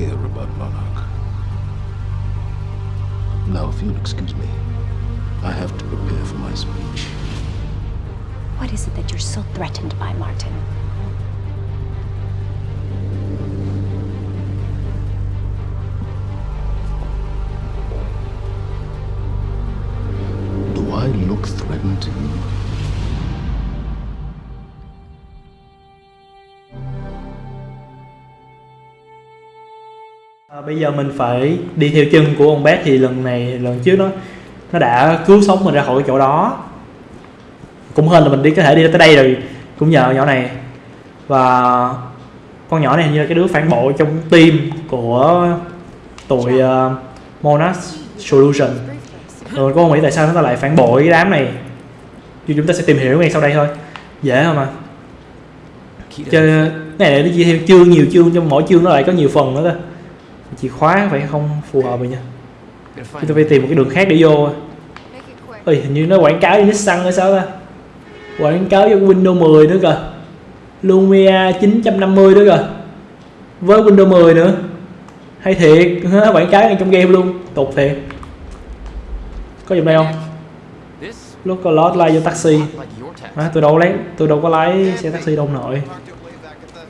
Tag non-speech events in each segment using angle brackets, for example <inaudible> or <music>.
care about Monarch. Now, if you'll excuse me, I have to prepare for my speech. What is it that you're so threatened by, Martin? Bây giờ mình phải đi theo chân của ông bé thì lần này lần trước nó nó đã cứu sống mình ra khỏi cái chỗ đó. Cũng hơn là mình đi có thể đi tới đây rồi cũng nhờ nhỏ này. Và con nhỏ này như là cái đứa phản bội trong team của tụi ờ, uh, Monas Solution. Rồi có không nghĩ tại sao nó lại phản bội cái đám này? Thì chúng ta sẽ tìm hiểu ngay sau đây thôi. Dễ không mà chơi cái này nó chia theo chương nhiều chương trong mỗi chương nó lại có nhiều phần nữa cơ chìa khóa phải không? Phù hợp rồi nha. Chúng ta phải tìm một cái đường khác để vô ơi hình như nó quảng cáo như xăng hay sao ta? Quảng cáo cho Windows 10 nữa kìa. Lumia 950 nữa kìa. Với Windows 10 nữa. Hay thiệt <laughs> quảng cáo ngay trong game luôn. Tục thiệt. Có dùng đây không? Lúc có lót like vô taxi. à, tôi đâu lấy tôi đâu có lái xe taxi đâu nội.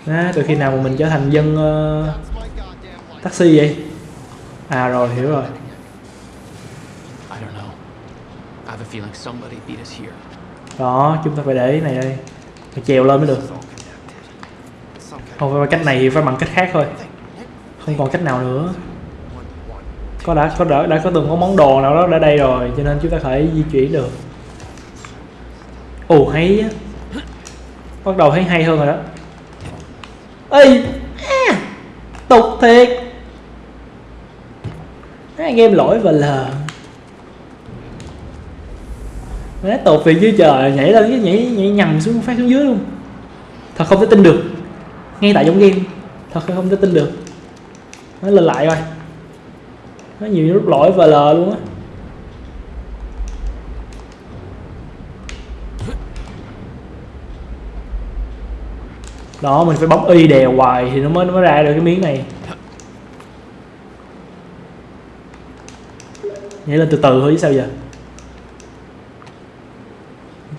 À, từ khi nào mà mình trở thành dân uh, taxi vậy? À rồi hiểu rồi. Đó chúng ta phải để cái này đây. Phải trèo lên mới được. Không phải cách này thì phải bằng cách khác thôi. Không còn cách nào nữa. Có đã có đã, đã có từng có món đồ nào đó ở đây rồi cho nên chúng ta phải di chuyển được. Ồ hay á. Bắt đầu thấy hay hơn rồi đó. Ê! À, tục thiệt à, game lỗi và lờ. Nó tột về dưới trời nhảy lên cái nhảy nhảy nhầm xuống phát xuống dưới luôn. Thật không thể tin được. Ngay tại trong game thật không thể tin được. Nó lên lại coi. Nó nhiều lúc lỗi và lờ luôn á. Đó mình phải bấm y đè hoài thì nó mới nó mới ra được cái miếng này. Nhảy lên từ từ thôi chứ sao giờ?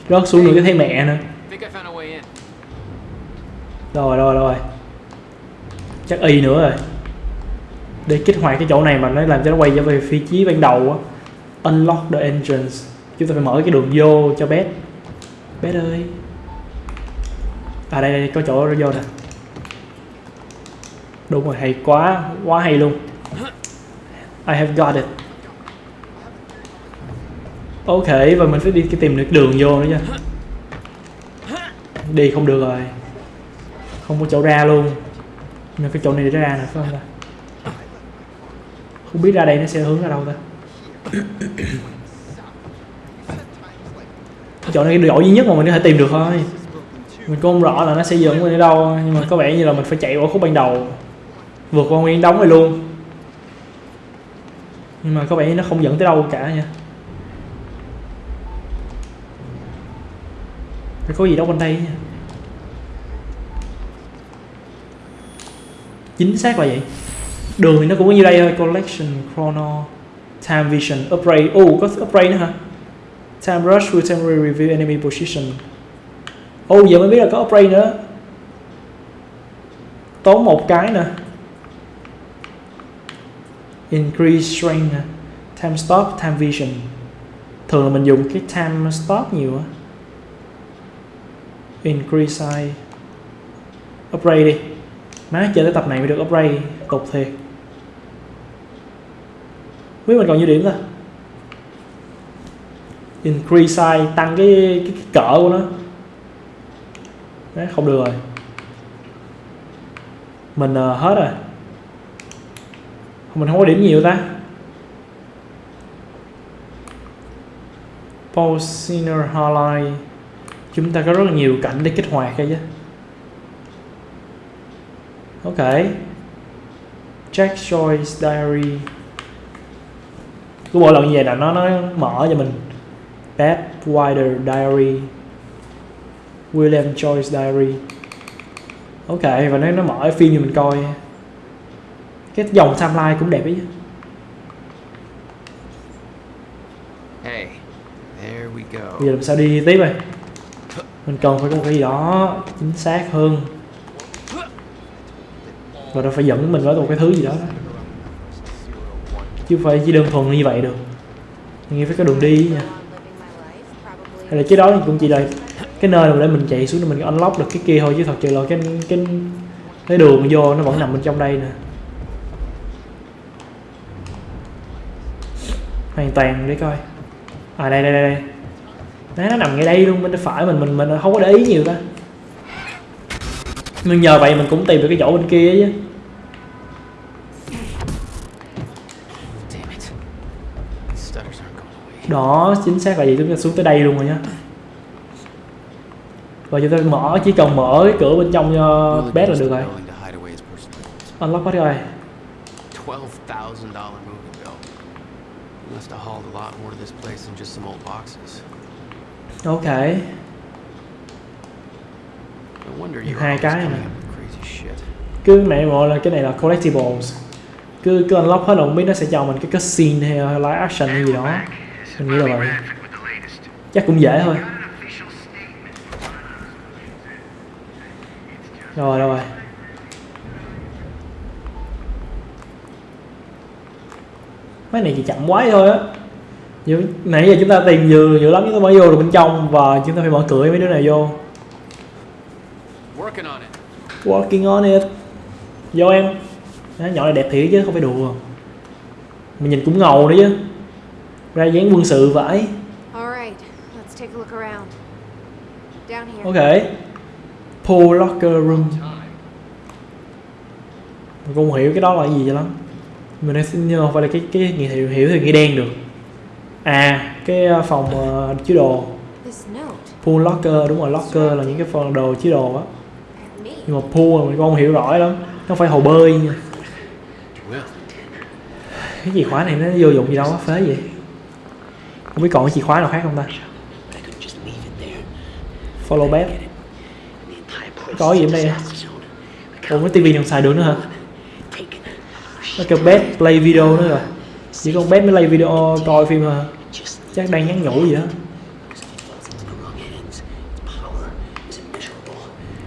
Rớt xuống nữa cái thấy mẹ nữa. Rồi rồi rồi. Chắc y nữa rồi. Để kích hoạt cái chỗ này mà nó làm cho nó quay trở về phía chí ban đầu á. Unlock the entrance. Chúng ta phải mở cái đường vô cho bé bé ơi. À đây, đây có chỗ vô nè. Đúng rồi hay quá quá hay luôn. I have got it ok, và mình phải đi tìm được đường vô nữa chứ đi không được rồi. Không có chỗ ra luôn. Nên cái chỗ này để ra nè, phải không ta? Không biết ra đây nó sẽ hướng ra đâu ta. Cái chỗ này cái chỗ duy nhất mà mình có thể tìm được thôi. Mình cũng không rõ là nó sẽ dẫn mình ở đâu, nhưng mà có vẻ như là mình phải chạy qua khúc ban đầu. Vượt qua nguyên đóng này luôn. Nhưng mà có vẻ như nó không dẫn tới đâu cả nha. Phải có gì đâu bên đây nha. Chính xác là vậy. Đường thì nó cũng có như đây thôi. Collection, chrono, time vision, upgrade. Oh có upgrade nữa hả? Time rush will temporary review, enemy position. Oh giờ mới biết là có upgrade nữa. Tốn một cái nè. Increase strength nè. Time stop, time vision. Thường là mình dùng cái time stop nhiều á increase size. Upgrade đi. Má chơi tới tập này mới được upgrade tục thiệt. Biết mình còn nhiêu điểm ta? Increase size tăng cái, cái, cái cỡ của nó. Đấy, không được rồi. Mình uh, hết rồi. Mình không có điểm nhiều ta. Pulsiner Hotline chúng ta có rất là nhiều cảnh để kích hoạt đây chứ. Ok. Check choice diary. Cứ mỗi lần như vậy là nó nó mở cho mình. Bad Wider Diary. William Choice Diary. Ok và nó nó mở phim cho mình coi. Cái dòng timeline cũng đẹp ấy chứ. Hey, there we go. bây giờ làm sao đi tiếp đây mình cần phải có một cái gì đó chính xác hơn. Và nó phải dẫn mình tới một cái thứ gì đó. Chứ không phải chỉ đơn thuần như vậy được. Mình nghĩ phải có đường đi nha. Hay là cái đó cũng chỉ là cái nơi mà để mình chạy xuống để mình unlock được cái kia thôi, chứ thật sự là cái cái cái đường vô nó vẫn nằm bên trong đây nè. Hoàn toàn để coi. À đây đây đây đây. Đấy, nó nằm ngay đây luôn bên phải mình mình mình không có để ý nhiều ta. Nhưng nhờ vậy mình cũng tìm được cái chỗ bên kia chứ. Đó chính xác là gì? Chúng ta xuống tới đây luôn rồi nhá. Và chúng ta mở chỉ cần mở cái cửa bên trong cho Willie bé là được rồi. unlock hết rồi. Must have hauled a lot more to this place than just some old boxes. Ok. Hai cái này. cứ mẹ gọi là cái này là collectibles. Cứ cứ unlock hết là không biết nó sẽ cho mình cái cutscene hay live action hay gì đó. mình nghĩ là vậy. chắc cũng dễ thôi. Rồi rồi. Mấy này chỉ chậm quá thôi á Như- nãy giờ chúng ta tìm nhiều nhiều lắm chúng ta mới vô được bên trong và chúng ta phải mở cửa mấy đứa này vô. Working on it. Working on it. Vô em. Đó, Nhỏ này đẹp thiệt chứ không phải đùa. Mình nhìn cũng ngầu nữa chứ. Ra dáng quân sự vãi. All right, let's take a look around. Down here. Ok. Pool locker room. Mình không hiểu cái đó là gì cho lắm. Mình đang xin không phải là cái cái nghĩa hiểu, hiểu thì nghĩa đen được À cái uh, phòng uh, chứa đồ. Pool locker đúng rồi locker là những cái phần đồ chứa đồ á. Nhưng mà pool là mình cũng không hiểu rõ lắm Nó phải hồ bơi nha. Cái chìa khóa này nó vô dụng gì đâu á phế vậy. Không biết còn cái chìa khóa nào khác không ta? Follow bet có gì ở đây ủa cái tivi không xài được nữa hả? Nó kêu bet play video nữa rồi chỉ con bet mới play video coi phim hả chắc đang nhắn nhủ gì đó.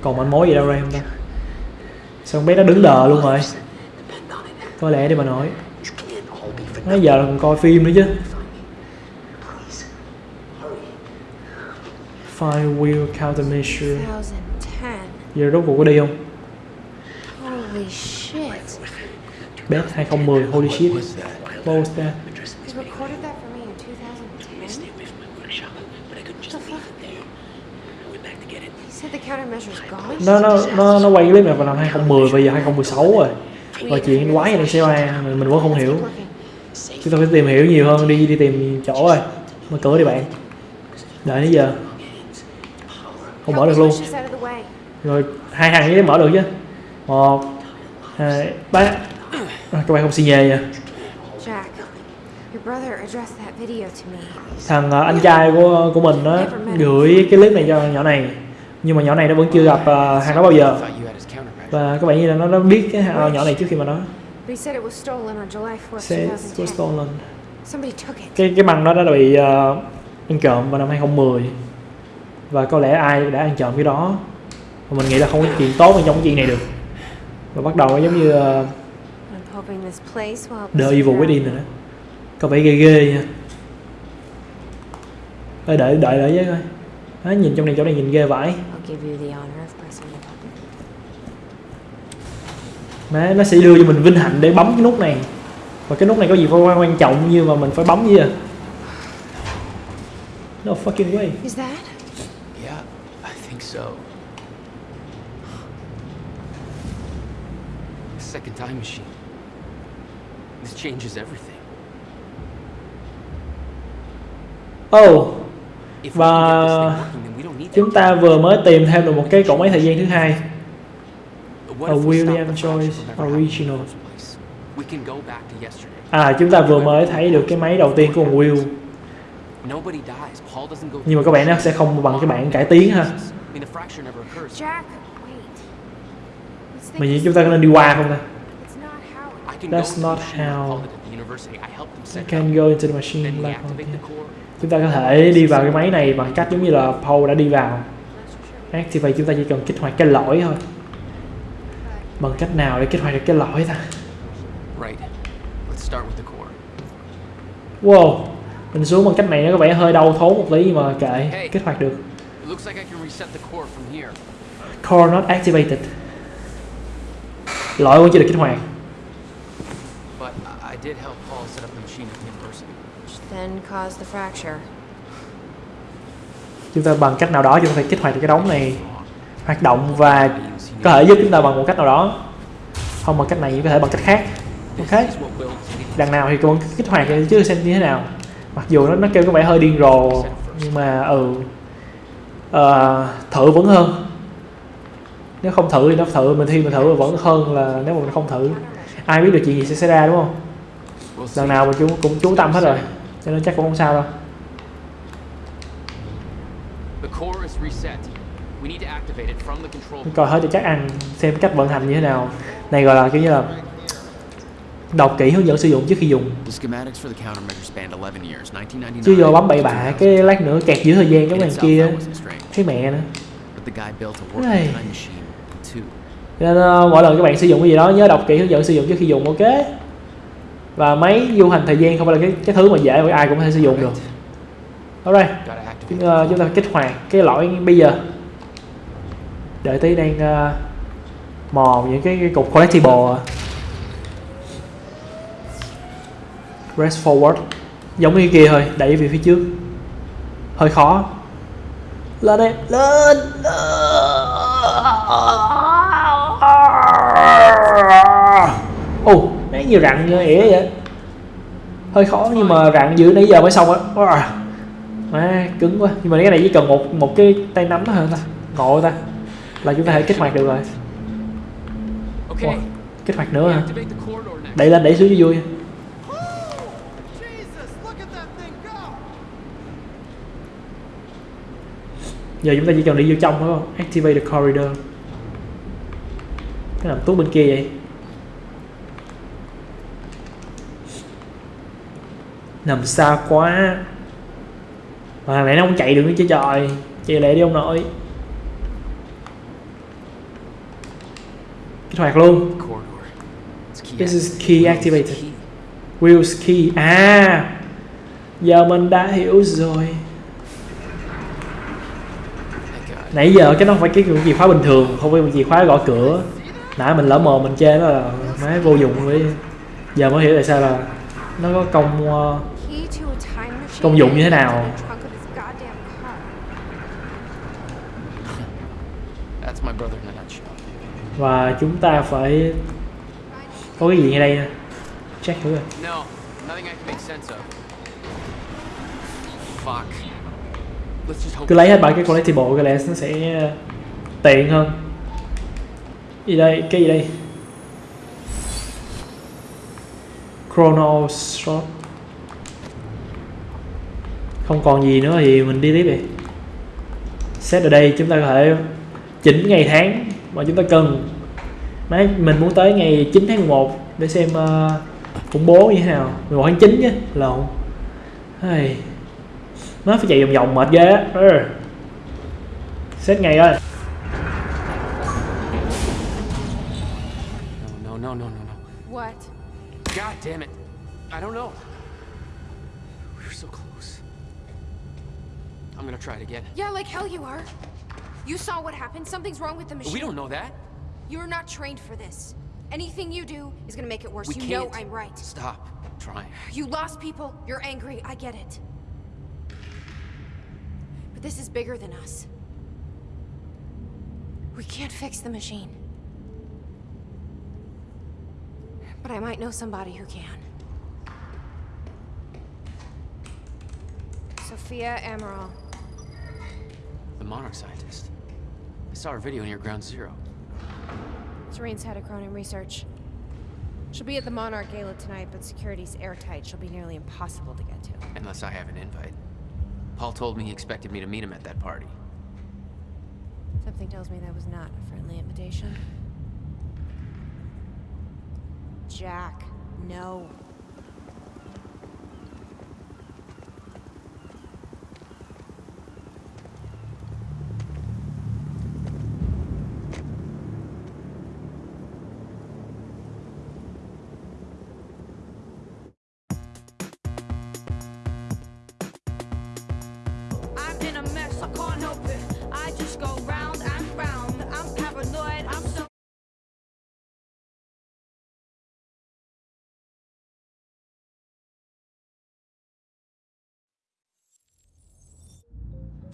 Còn manh mối gì đâu ra không ta? Sao con bé nó đứng đờ luôn rồi? Có lẽ đi mà nói. Nãy giờ là còn coi phim nữa chứ. Fire wheel countermeasure 2010. Giờ rốt cuộc có đi không? Holy shit. Best 2010, holy shit Was that? He recorded that for me in 2010. What the fuck? He said the countermeasure's gone? Nó, nó, nó, nó quay clip này vào năm 2010, bây giờ 2016 rồi Và chuyện quái này xảy ra mình, mình vẫn không hiểu. Chúng ta phải tìm hiểu nhiều hơn, đi đi tìm chỗ rồi Mở cửa đi bạn Đợi đến giờ Không mở được luôn. Rồi hai thằng ấy mở được chứ Một Hai Ba à, Các bạn không xi nhê nha Jack, your brother addressed that video to me. Thằng ờ, anh trai của của mình á gửi cái clip này cho nhỏ này. Nhưng mà nhỏ này nó vẫn chưa gặp ờ, hàng đó bao giờ. Và các bạn như là nó nó biết cái ờ, nhỏ này trước khi mà nó But he said it was stolen on July 4th, sẽ 2010. stolen. Somebody took it. cái cái băng đó đã bị ờ, ăn trộm vào năm 2010 và có lẽ ai đã ăn trộm cái đó. Và mình nghĩ là không có chuyện tốt trong cái chuyện này được. Và bắt đầu nó giống như help The Evil Within rồi đó có vẻ ghê ghê nha đợi đợi đợi với coi Đó, nhìn trong này chỗ này nhìn ghê vãi. Má, nó sẽ đưa cho mình vinh hạnh để bấm cái nút này và cái nút này có gì quan quan trọng như mà mình phải bấm gì à no fucking way Is that? Yeah, I think so. Second time machine. This changes everything. oh If we Và can get this thing working, then we don't need that chúng ta vừa mới tìm thêm được một cái cổng máy thời gian thứ hai a William Joyce original. à chúng ta vừa mới thấy được cái máy đầu tiên của con Will Nobody dies. Paul doesn't go nhưng mà các bạn nó sẽ không bằng cái bản cải tiến ha I mean, the fracture never occurs. Jack, wait. Let's think mà this chúng ta có nên đi qua không ta That's not how-. I can go into the machine like activate the core. Chúng ta có thể đi vào cái máy này bằng cách giống như là Paul đã đi vào. Activate chúng ta chỉ cần kích hoạt cái lõi thôi. Bằng cách nào để kích hoạt được cái lõi ta? Wow mình xuống bằng cách này nó có vẻ hơi đau thốn một tí mà kệ kích hoạt được. core not activated. Lõi vẫn chưa được kích hoạt chúng ta bằng cách nào đó chúng ta phải kích hoạt được cái đống này hoạt động và có thể giúp chúng ta bằng một cách nào đó. Không bằng cách này có thể bằng cách khác. Ok? Đằng nào thì cũng kích hoạt chứ xem như thế nào. Mặc dù nó nó kêu có vẻ hơi điên rồ nhưng mà ừ. Uh, thử vẫn hơn. Nếu không thử thì nó thử mình thi mình thử vẫn hơn là nếu mà mình không thử. Ai biết được chuyện gì sẽ xảy ra đúng không? Lần nào mình cũng cũng chú tâm hết rồi cho nên chắc cũng không sao đâu. The core is reset. We need to activate it from the control. coi hết cho chắc ăn xem cách vận hành như thế nào. Này gọi là kiểu như là đọc kỹ hướng dẫn sử dụng trước khi dùng. The schematics for the countermeasure spanned 11 years, 1999. chứ vô bấm bậy bạ cái lát nữa kẹt giữa thời gian đằng itself, kia thấy mẹ nữa. Nên ờ, mỗi lần các bạn sử dụng cái gì đó nhớ đọc kỹ hướng dẫn sử dụng trước khi dùng ok và máy du hành thời gian không phải là cái cái thứ mà dễ mà ai cũng có thể sử dụng được. Chúng, the ờ, chúng ta kích hoạt cái lõi bây giờ. Đợi tí đang ờ, mò những cái, cái cục collectible à. press forward. Giống như kia thôi đẩy về phía trước. Hơi khó. Lên đây lên ồ nãy nhiều rặn như ỉa vậy. Hơi khó nhưng mà rặn dữ nãy giờ mới xong á. Má cứng quá. Nhưng mà cái này chỉ cần một một cái tay nắm thôi ta. Ngộ ta. Là chúng ta thể kích hoạt được rồi. Ủa, kích hoạt nữa hả? Đẩy lên đẩy xuống cho vui. Giờ chúng ta chỉ cần đi vô trong thôi không? Activate the corridor. Cái nằm tốt bên kia vậy nằm xa quá. Mà này nó không chạy được nữa chứ trời. Chạy lẹ đi ông nội. Kích hoạt luôn. This is key activated. Wheels key. À giờ mình đã hiểu rồi. Nãy giờ cái nó không phải cái chìa khóa bình thường không phải chìa khóa gõ cửa. Nãy mình lỡ mồm mình chê nó là máy vô dụng với giờ mới hiểu tại sao là nó có công uh, Key to a time machine. Công dụng như thế nào? và chúng ta phải có cái gì ngay đây nè check thử rồi No, nothing I can make sense of. Fuck. Let's just hope. cứ lấy hết ba cái collectible cái lẽ nó sẽ ờ, tiện hơn gì đây cái gì đây chrono shot không còn gì nữa thì mình đi tiếp đi set ở đây chúng ta có thể chỉnh ngày tháng mà chúng ta cần Đấy, mình muốn tới ngày 9 tháng 11 để xem uh, khủng bố như thế nào 11 tháng 9 chứ lộn Hey. nó phải chạy vòng vòng mệt ghê á ừ. set ngày ơi no, no, no, no, no. What? God damn it. I don't know. It again. Yeah, like hell you are. You saw what happened. Something's wrong with the machine. We don't know that. You're not trained for this. Anything you do is gonna make it worse. We you can't. know I'm right. Stop trying. You lost people. You're angry. I get it. But this is bigger than us. We can't fix the machine. But I might know somebody who can. Sophia Amaral. Monarch scientist. I saw her video near Ground Zero. Serene's head of Cronin Research. She'll be at the Monarch Gala tonight, but security's airtight. She'll be nearly impossible to get to. Unless I have an invite. Paul told me he expected me to meet him at that party. Something tells me that was not a friendly invitation. Jack. No.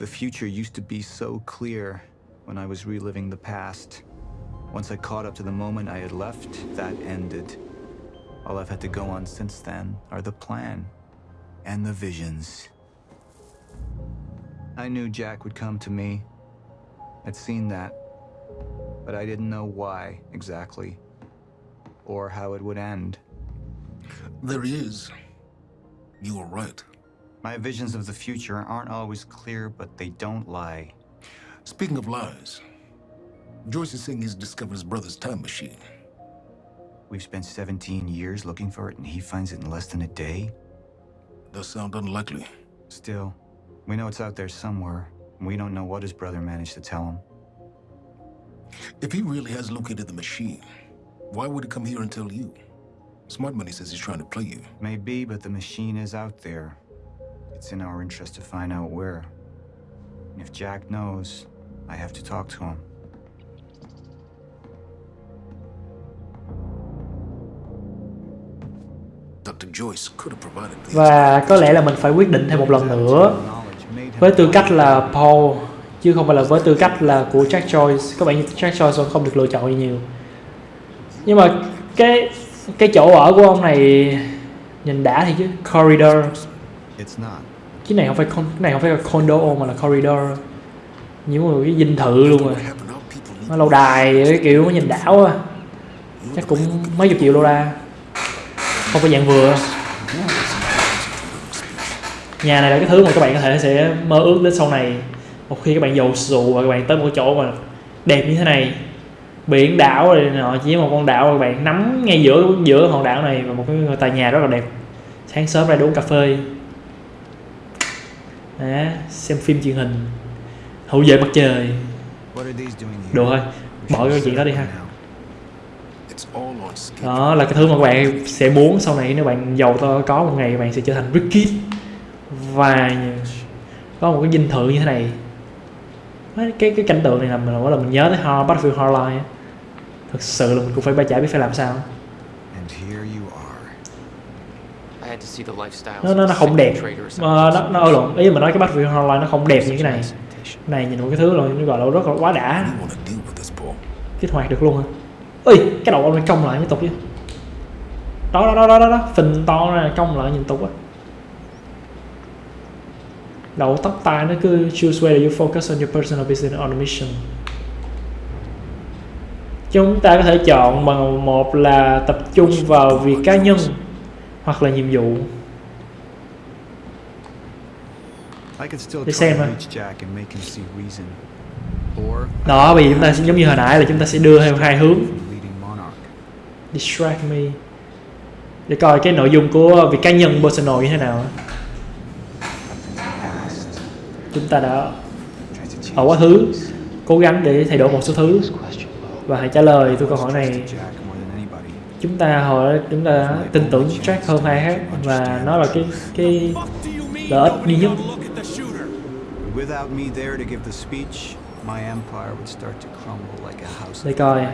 The future used to be so clear when I was reliving the past. Once I caught up to the moment I had left, that ended. All I've had to go on since then are the plan and the visions. I knew Jack would come to me. I'd seen that. But I didn't know why exactly. Or how it would end. There he is. You were right. My visions of the future aren't always clear, but they don't lie. Speaking of lies, Joyce is saying he's discovered his brother's time machine. We've spent 17 years looking for it, and he finds it in less than a day? Does sound unlikely. Still, we know it's out there somewhere, and we don't know what his brother managed to tell him. If he really has located the machine, why would he come here and tell you? Smart Money says he's trying to play you. Maybe, but the machine is out there. It's in our interest to find out where. And if Jack knows, I have to talk to him. Dr. Joyce could have provided the và có lẽ là mình phải quyết định thêm một lần nữa với tư cách là Paul chứ không phải là với tư cách là của Jack Joyce các bạn như Jack Joyce vẫn không được lựa chọn gì nhiều nhưng mà cái cái chỗ ở của ông này nhìn đã thì chứ corridor It's not. cái này không phải con cái này không phải là condo mà là corridor. Nhiều một cái dinh thự luôn rồi. Nó lâu đài cái kiểu nó nhìn đảo á. Chắc cũng mấy chục triệu đô la. Không phải dạng vừa. Nhà này là cái thứ mà các bạn có thể sẽ mơ ước đến sau này. Một khi các bạn giàu sụ và các bạn tới một cái chỗ mà đẹp như thế này. Biển đảo rồi nọ, chỉ một con đảo mà các bạn nắm ngay giữa giữa hòn đảo này và một cái tòa nhà rất là đẹp. Sáng sớm ra đi uống cà phê. Đó, xem phim truyền hình. Hậu vệ mặt trời. Được thôi bỏ cái chuyện đó đi ha. Đó là cái thứ mà các bạn sẽ muốn sau này nếu bạn giàu to có một ngày bạn sẽ trở thành rich kid và có một cái dinh thự như thế này. Cái cái cảnh tượng này làm mình là mình nhớ tới Hard Battlefield Hardline thực sự là mình cũng phải ba chả biết phải làm sao And here you are. I had to see the lifestyles nó nó nó không đẹp. Ờ, nó nó ơi lộn ý mà nói cái Battlefield Hardline nó không đẹp như cái này. Cái này nhìn một cái thứ rồi nó gọi là rất là quá đã. Kích hoạt được luôn hả? Ơi cái đầu ông cong lại mới tục chứ. Đó đó đó đó đó, đó. phình to ra cong lại nhìn tục á đầu tóc tai nó cứ choose whether you focus on your personal business or mission. Chúng ta có thể chọn bằng một là tập trung vào việc cá nhân hoặc là nhiệm vụ. Để xem to ha. reach Jack and make him see reason. Or I đó giờ chúng ta sẽ giống như hồi nãy là chúng ta sẽ đưa theo hai hướng. Distract me. Để coi cái nội dung của việc cá nhân personal như thế nào. Chúng ta đã ở quá khứ. cố gắng để thay đổi một số thứ. Và hãy trả lời tôi câu hỏi này To Jack more than anybody. Chúng ta hỏi chúng ta tin tưởng Jack hơn ai khác và nó là cái cái lợi ích duy nhất. Without me there to give the speech, my empire would start to crumble like a house để of coi.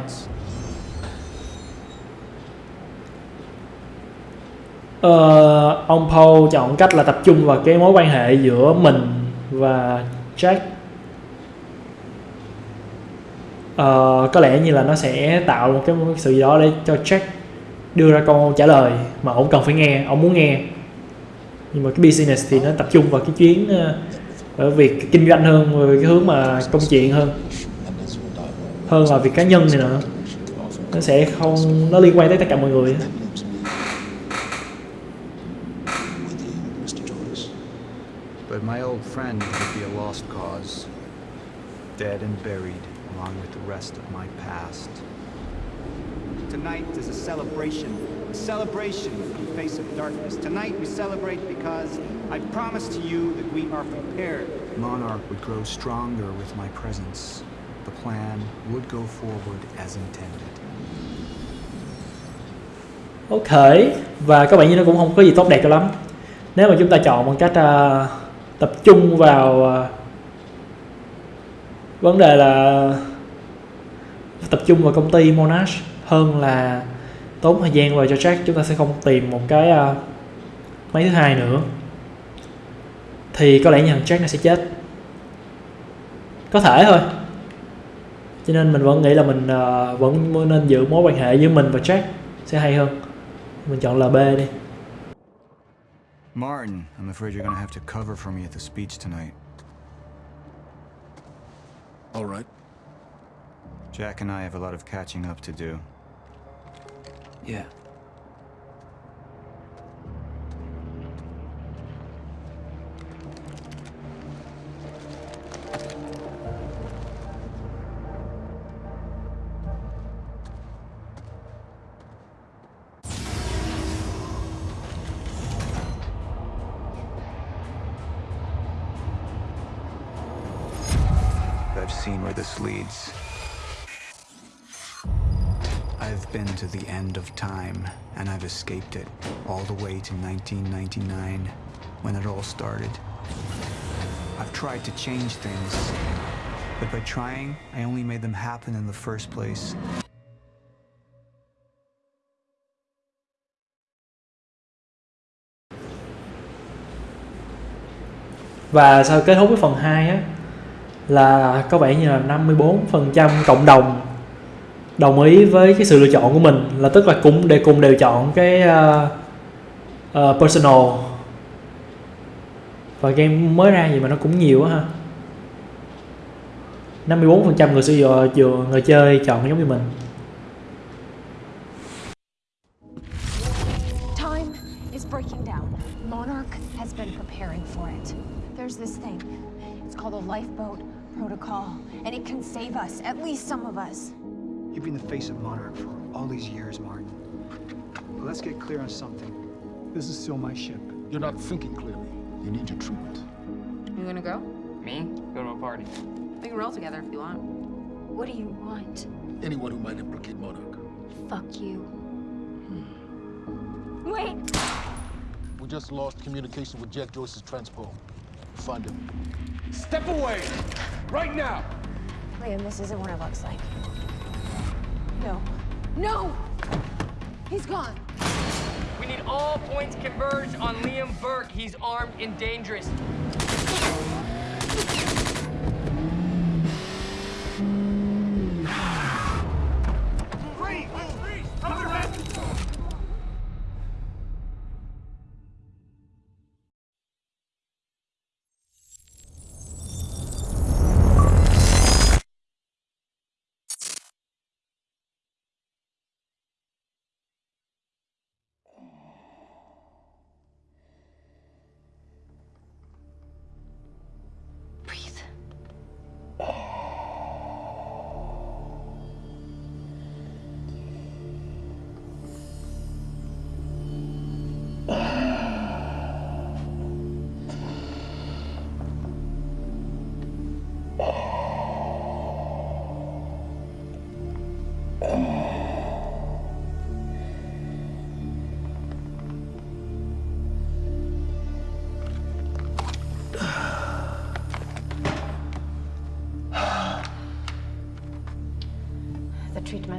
Ờ, ông Paul chọn cách là tập trung vào cái mối quan hệ giữa mình và Jack. Ờ, có lẽ như là nó sẽ tạo một cái sự gì đó để cho Jack đưa ra câu trả lời mà ông cần phải nghe, ông muốn nghe nhưng mà cái business thì nó tập trung vào cái chuyến ờ, ở việc kinh doanh hơn về cái hướng mà công chuyện hơn hơn là việc cá nhân này nữa nó sẽ không nó liên quan tới tất cả mọi người. But my old friend would be a lost cause. Dead and buried along with the rest of my past. Tonight is a celebration. A celebration in the face of darkness. Tonight we celebrate because I promise to you that we are prepared. Monarch would grow stronger with my presence. The plan would go forward as intended. Ok và các bạn như nó cũng không có gì tốt đẹp cho lắm nếu mà chúng ta chọn bằng cách uh, tập trung vào uh, vấn đề là tập trung vào công ty Monash hơn là tốn thời gian vào cho Jack chúng ta sẽ không tìm một cái uh, máy thứ hai nữa thì có lẽ thằng Jack nó sẽ chết có thể thôi cho nên mình vẫn nghĩ là mình uh, vẫn nên giữ mối quan hệ giữa mình và Jack sẽ hay hơn mình chọn LB đi Martin, I'm afraid you're gonna have to cover for me at the speech tonight. All right. Jack and I have a lot of catching up to do. Yeah. Escaped it, all the way to 1999, when it all started. I've tried to change things, but by trying, I only made them happen in the first place. và sau kết thúc cái phần 2 á là có vẻ như là 54% cộng đồng đồng ý với cái sự lựa chọn của mình là tức là cũng để cùng đều chọn cái uh, uh, personal và game mới ra gì mà nó cũng nhiều quá ha 54% người sử dụng ờ, người chơi chọn giống như mình Time is breaking down. Monarch has been preparing for it. There's this thing. It's called a lifeboat protocol, and it can save us, at least some of us. You've been the face of Monarch for all these years, Martin. But let's get clear on something. This is still my ship. You're not thinking clearly. You need your treatment. You gonna go? Me? Go to a party. We can roll together if you want. What do you want? Anyone who might implicate Monarch. Fuck you. Hmm. Wait! We just lost communication with Jack Joyce's transport. Find him. Step away! Right now! Liam, this isn't what it looks like. No. No! He's gone. We need all points converged on Liam Burke. He's armed and dangerous. <laughs>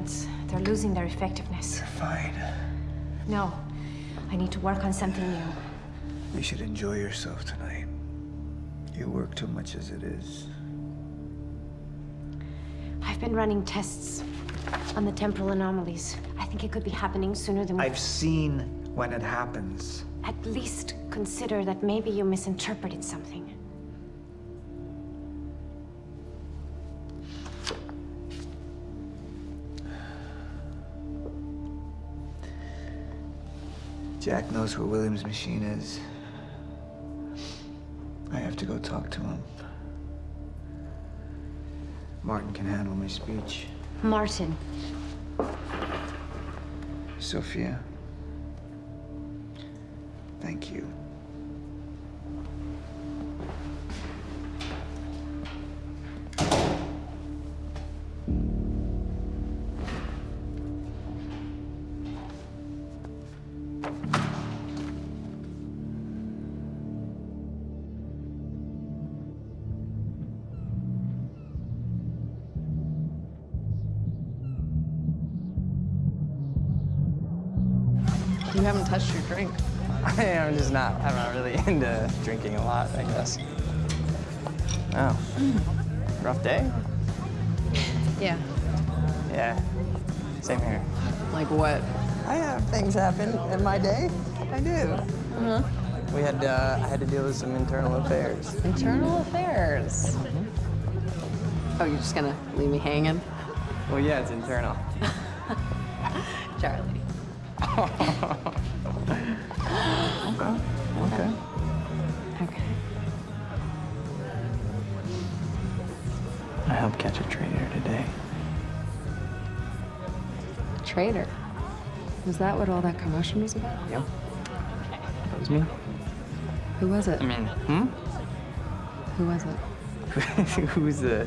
treatments, they're losing their effectiveness. Fine. No, I need to work on something new. You should enjoy yourself tonight. You work too much as it is. I've been running tests on the temporal anomalies. I think it could be happening sooner than we... I've seen when it happens. At least consider that maybe you misinterpreted something. Jack knows where William's machine is. I have to go talk to him. Martin can handle my speech. Martin. Sophia. Thank you. You really <laughs> into drinking a lot, I guess. Oh. Rough day? Yeah. Yeah. Same here. Like what? I have things happen in my day. I do. Uh-huh. We had, uh, I had to deal with some internal affairs. Internal affairs. Oh, you're just gonna leave me hanging? Well, yeah, it's internal. <laughs> Charlie. Traitor. Was that what all that commotion was about? Yep. That was me. Who was it? I mean, hmm? Who was it? <laughs> Who's the,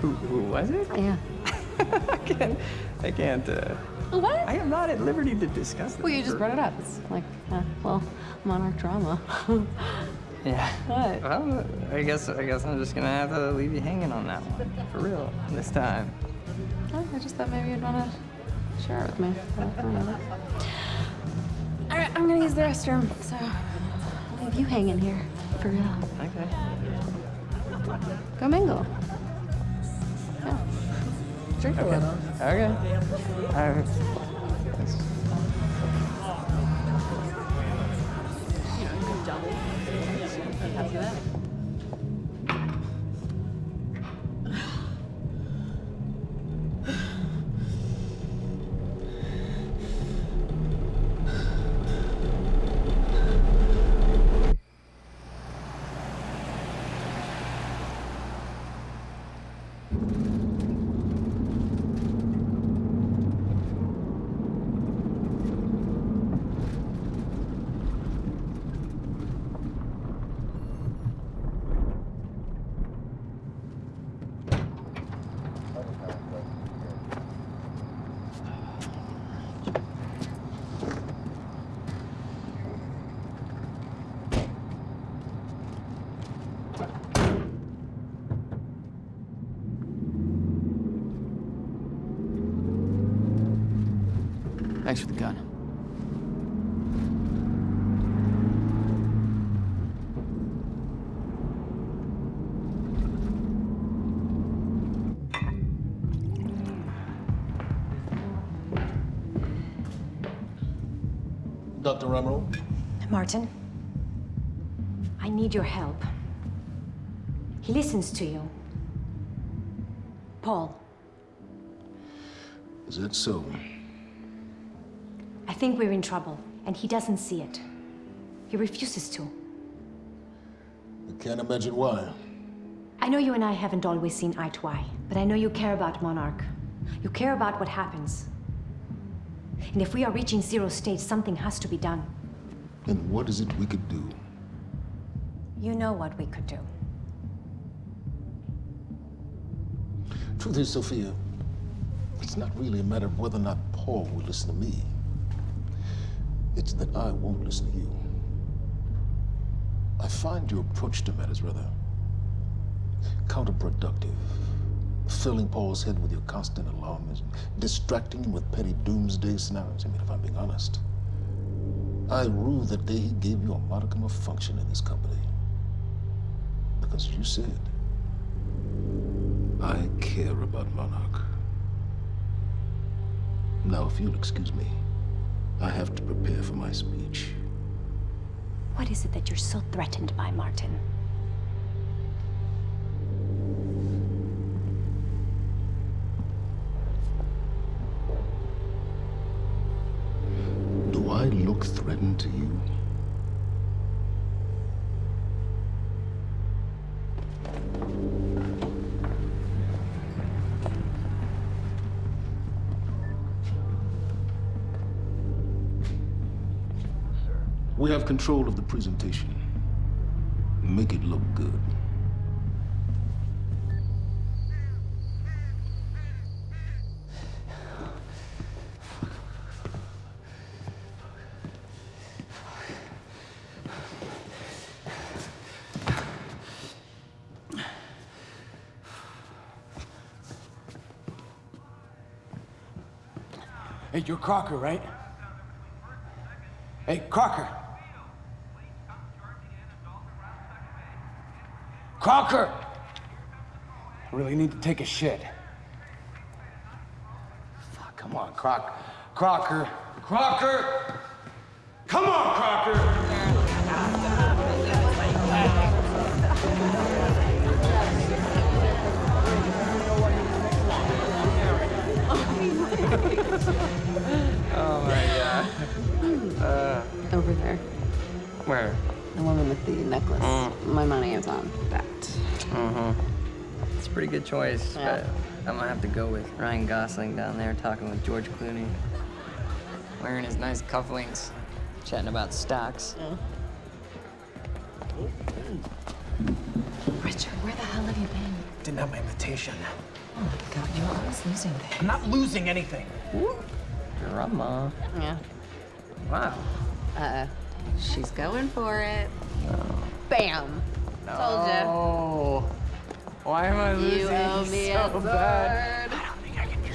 who, who was it? Yeah. <laughs> I can't, I can't, uh, What? I am not at liberty to discuss this. Well, you just brought it up. It's like, uh, well, monarch drama. <laughs> Yeah. What? Well, I guess, I guess I'm just gonna have to leave you hanging on that one. For real, this time. Oh, I just thought maybe you'd want to share it with me. All right, I'm gonna use the restroom, so I'll leave you hanging here for real. Okay. Go mingle. Yeah. Drink a little. Okay. All right. Thanks for the gun. Dr. Ramiro? Martin, I need your help. He listens to you. Paul, Is that so? I think we're in trouble, and he doesn't see it. He refuses to. I can't imagine why. I know you and I haven't always seen eye to eye, but I know you care about Monarch. You care about what happens. And if we are reaching zero state, something has to be done. And what is it we could do? You know what we could do. Truth is, Sophia, it's not really a matter of whether or not Paul will listen to me. It's that I won't listen to you. I find your approach to matters rather counterproductive. Filling Paul's head with your constant alarmism, distracting him with petty doomsday scenarios. I mean, if I'm being honest, I rue the day he gave you a modicum of function in this company. Because you said, I care about Monarch. Now, if you'll excuse me, I have to prepare for my speech. What is it that you're so threatened by, Martin? Do I look threatened to you? Have control of the presentation. Make it look good. Hey, you're Crocker, right? Hey, Crocker! Crocker! I really need to take a shit. Fuck, come on, Croc. Crocker. Crocker! Come on, Crocker! Oh my god. Uh, Over there. where? The woman with the necklace. Mm. My money is on that. Mm-hmm. It's a pretty good choice, Yeah. but I'm gonna have to go with Ryan Gosling down there talking with George Clooney. Wearing his nice cufflinks, chatting about stocks. Richard, where the hell have you been? Didn't have my invitation. Oh my god, you're always losing things. I'm not losing anything. Drama. Yeah. Wow. Uh, she's going for it. Bam. Told ya. Oh. Why am I losing You owe me so a bad?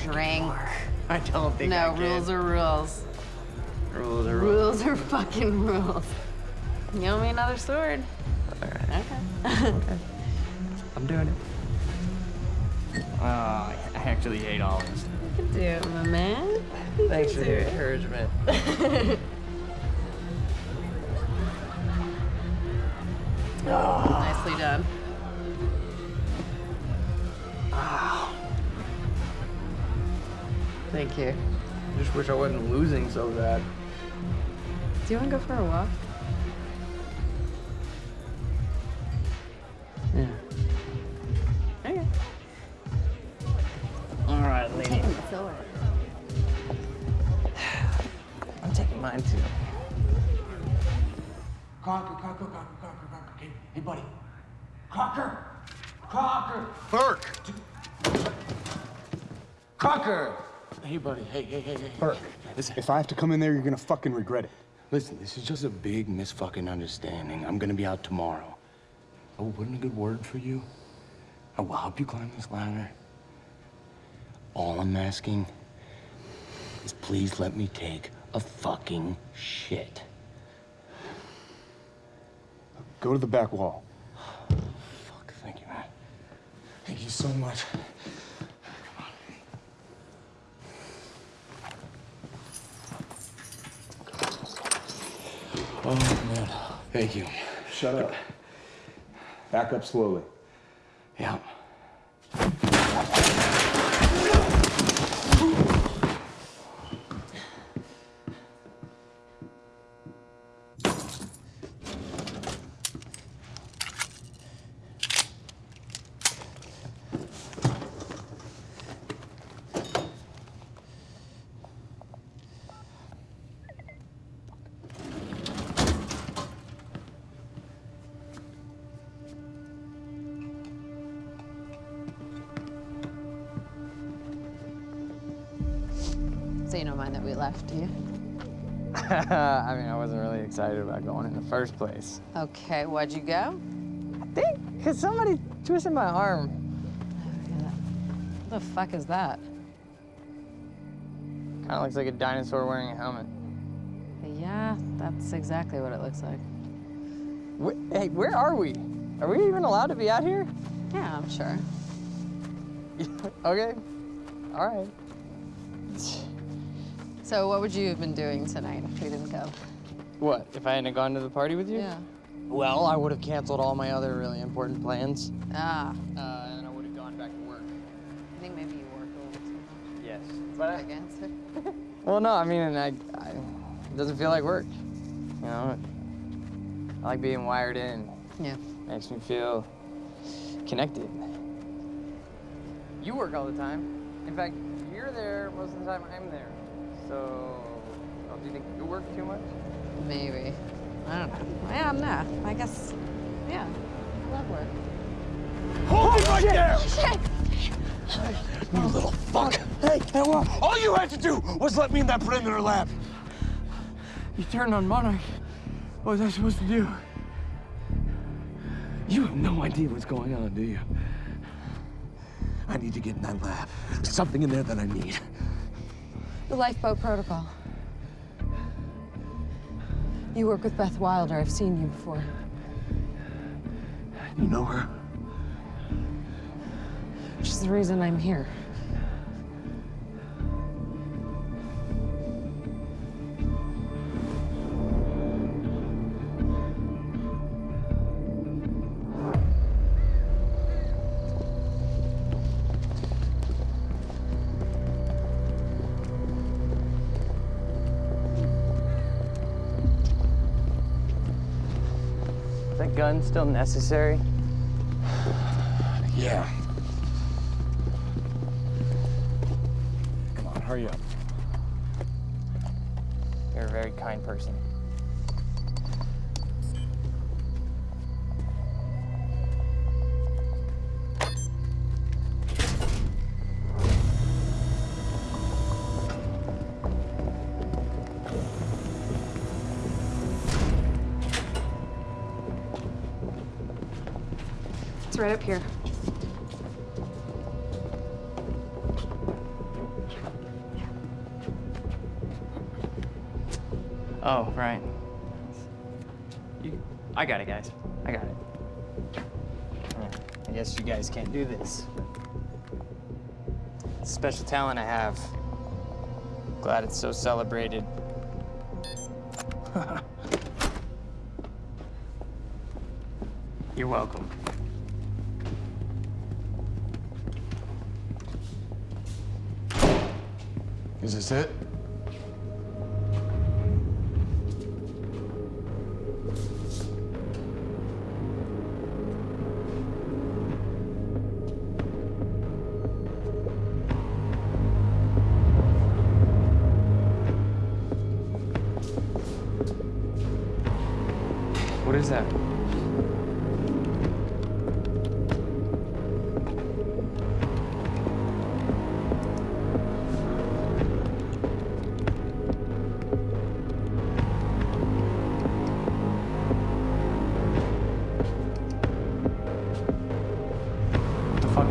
Drink. <laughs> I don't think No, I can. No rules are rules. Rules are rules. Rules are fucking rules. You owe me another sword. All right. Okay. okay. <laughs> I'm doing it. Oh, I actually hate all this. You can do it, my man. You Thanks for the encouragement. Nicely <laughs> ah. Thank you. I just wish I wasn't losing so bad. Do you want to go for a walk? Listen, if I have to come in there, you're gonna fucking regret it. Listen, this is just a big misfucking understanding. I'm gonna be out tomorrow. I will put in a good word for you. Oh, I will help you climb this ladder. All I'm asking is please let me take a fucking shit. Go to the back wall. <sighs> Fuck, thank you, man. Thank you so much. Oh, man. Thank you. Shut up. Back up slowly. Yeah. Don't mind that we left, do you? <laughs> I mean, I wasn't really excited about going in the first place. Okay, why'd you go? I think because somebody twisted my arm. What the fuck is that? Kind of looks like a dinosaur wearing a helmet. Yeah, that's exactly what it looks like. Hey, where are we? Are we even allowed to be out here? Yeah, I'm sure. <laughs> okay. All right. So what would you have been doing tonight if we didn't go? What, if I hadn't gone to the party with you? Yeah. Well, I would have canceled all my other really important plans. Ah, Uh, and I would have gone back to work. I think maybe you work a little too much. Yes. But I, Against it. <laughs> well, no, I mean, I, I, it doesn't feel like work. You know, I like being wired in. Yeah. Makes me feel connected. You work all the time. In fact, you're there most of the time I'm there. So, oh, don't you think you work too much? Maybe. I don't know. Yeah, no. I guess, yeah. I Love work. Hold it right there! Shit! You little fuck! Hey, hey, what? All you had to do was let me in that perimeter lab. You turned on Monarch. What was I supposed to do? You have no idea what's going on, do you? I need to get in that lab. There's something in there that I need. The lifeboat protocol. You work with Beth Wilder. I've seen you before. You know her? She's the reason I'm here. Gun still necessary? Yeah. Come on, hurry up. You're a very kind person. It's right up here. Oh, right. You, I got it, guys. I got it. Yeah, I guess you guys can't do this. It's a special talent I have. Glad it's so celebrated. <laughs> You're welcome. Is it?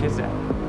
is that?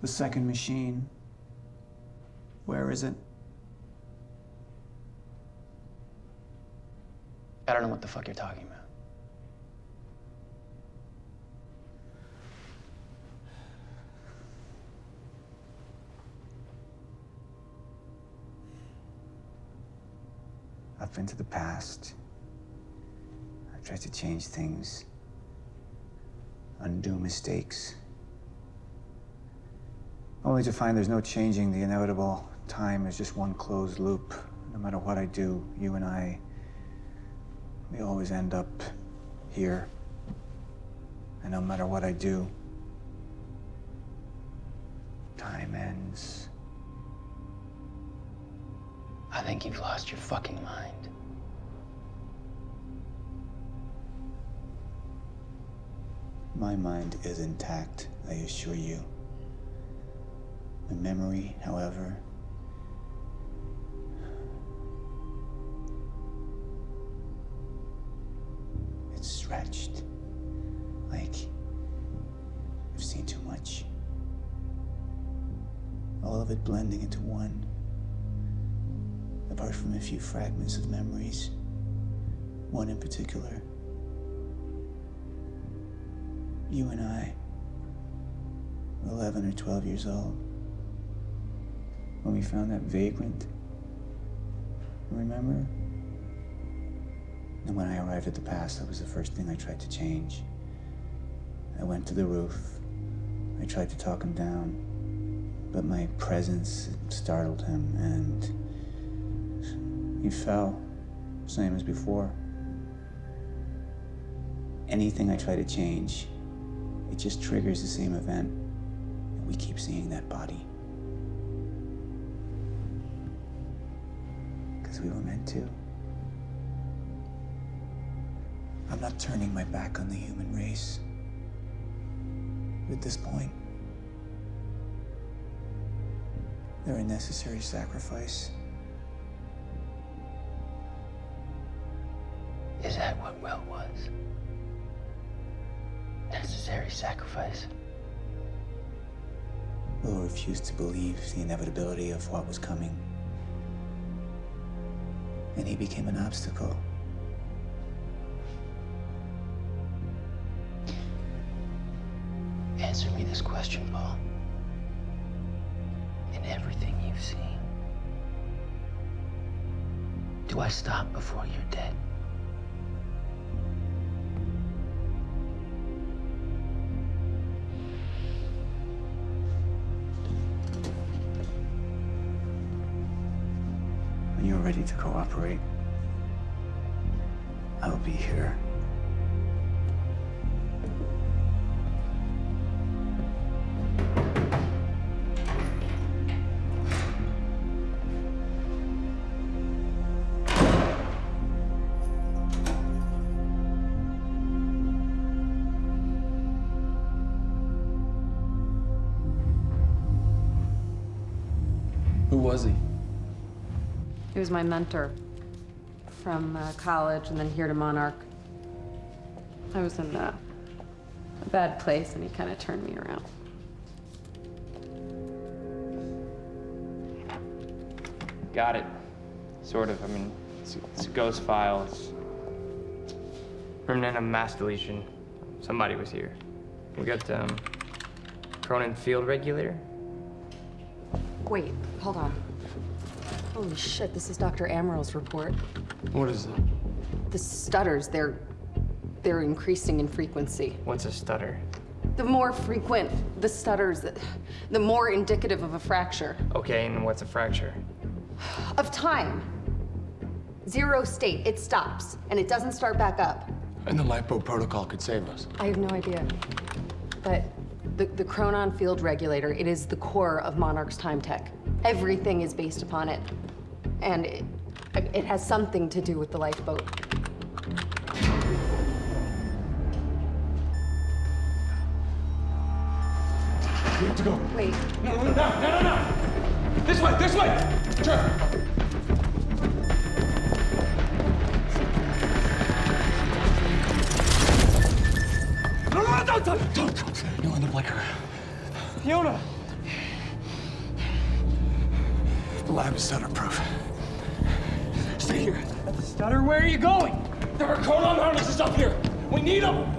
The second machine. Where is it? I don't know what the fuck you're talking about. I've been to the past. I've tried to change things, undo mistakes. Only to find there's no changing the inevitable. Time is just one closed loop. No matter what I do, you and I, we always end up here. And no matter what I do, time ends. I think you've lost your fucking mind. My mind is intact, I assure you. My memory, however, it's stretched. Like I've seen too much. All of it blending into one. Apart from a few fragments of memories. One in particular. You and I 11 or 12 years old when we found that vagrant. Remember? And when I arrived at the past, that was the first thing I tried to change. I went to the roof. I tried to talk him down, but my presence startled him and he fell, same as before. Anything I try to change, it just triggers the same event. And we keep seeing that body. We were meant to. I'm not turning my back on the human race. At this point, they're a necessary sacrifice. Is that what Will was? Necessary sacrifice. Will refused to believe the inevitability of what was coming. And he became an obstacle. Answer me this question, Paul. In everything you've seen, do I stop before you're dead? Ready to cooperate, I'll be here. He was my mentor from uh, college and then here to Monarch. I was in uh, a bad place and he kind of turned me around. Got it. Sort of. I mean, it's, it's a ghost file. It's remnant of mass deletion. Somebody was here. We got um, Cronin Field Regulator. Wait, hold on. Holy shit, this is Dr. Amaril's report. What is it? The stutters, they're they're increasing in frequency. What's a stutter? The more frequent the stutters, the, the more indicative of a fracture. Okay, and what's a fracture? Of time. Zero state, it stops, and it doesn't start back up. And the LiPo protocol could save us. I have no idea. But the, the Chronon field regulator, it is the core of Monarch's time tech. Everything is based upon it. And it, it has something to do with the lifeboat. We have to go. Wait. No, no, no, no, no, no! This way, this way! Turn! No, no, no, don't, don't, don't, don't. You'll end up like her. Fiona! The lab is stutter-proof. Stay here. Stutter, where are you going? There are codon harnesses up here. We need them.